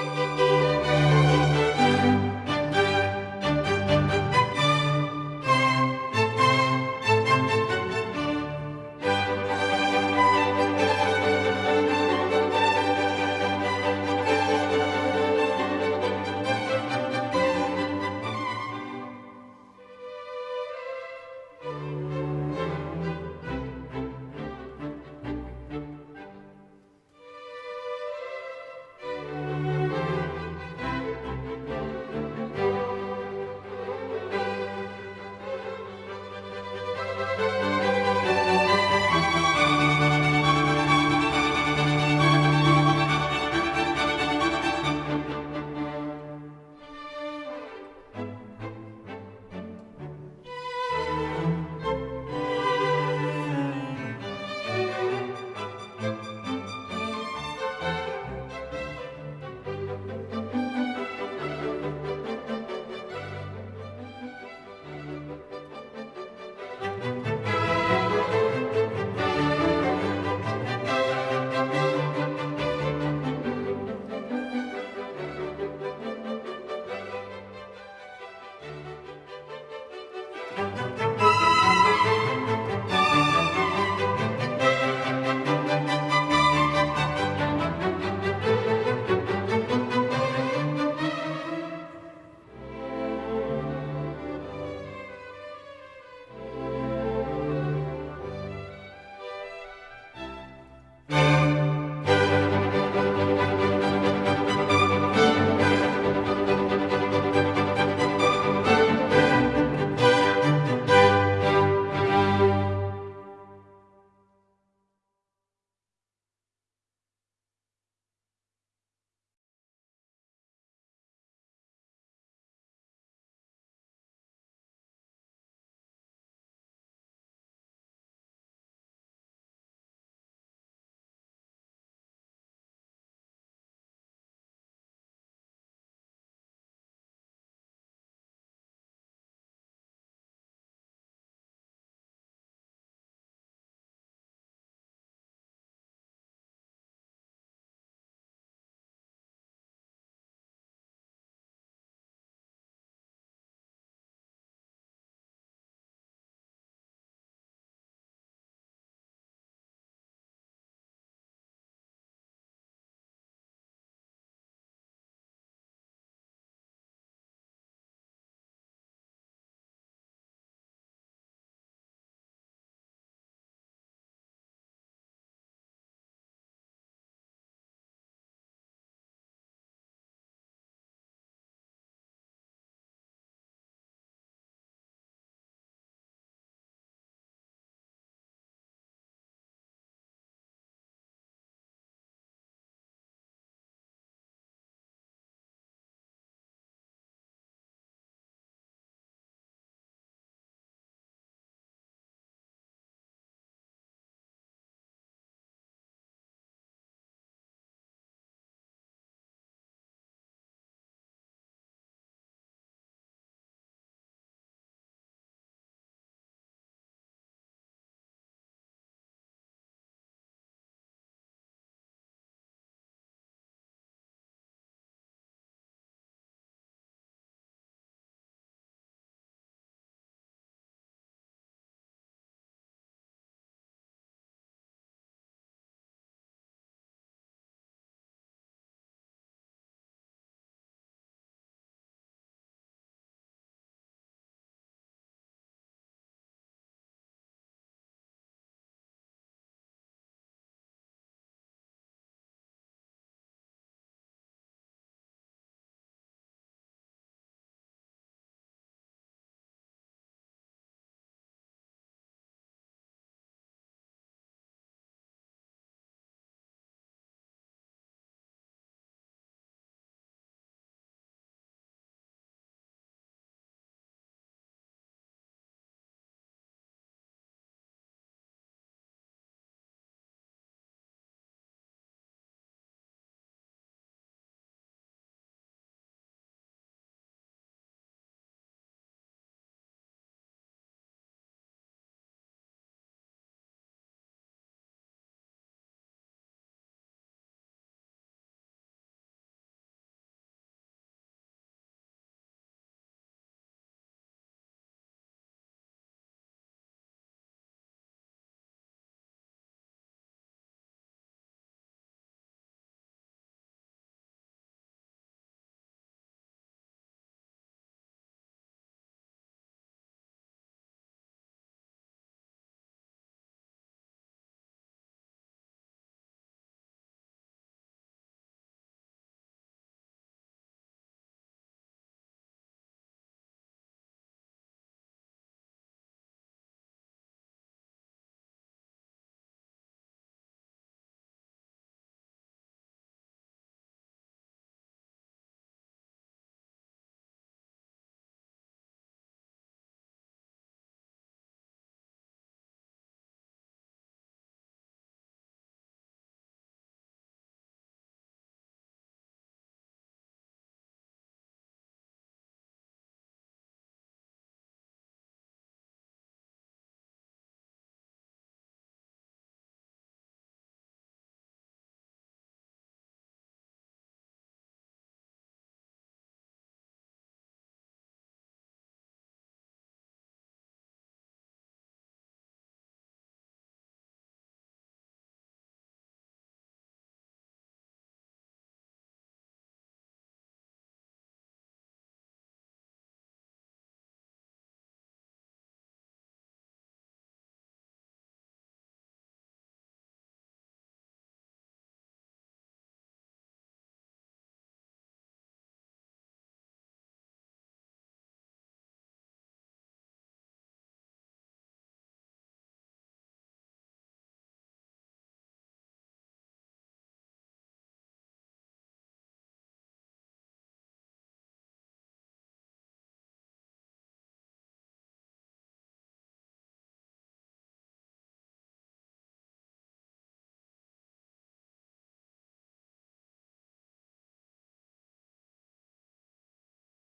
Música